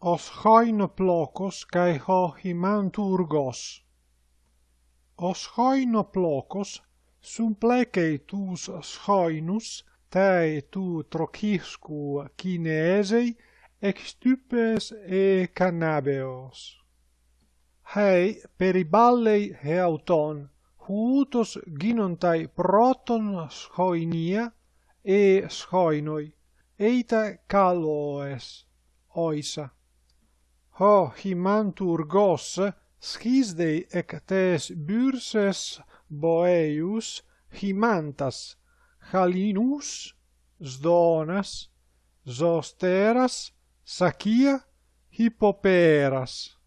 os hoin plocos cae ho himanturgos. Os hoin plocos sumplecei tus schoinus, tae tu trociscu ex extupes e cannabeos. Hei periballei heauton, huutos ginontai proton schoinia e schoinoi, eita caloes, oisa ho himantur gos schisdei ec tes byrses boeius himantas halinus sdonas zosteras sakia hippoperas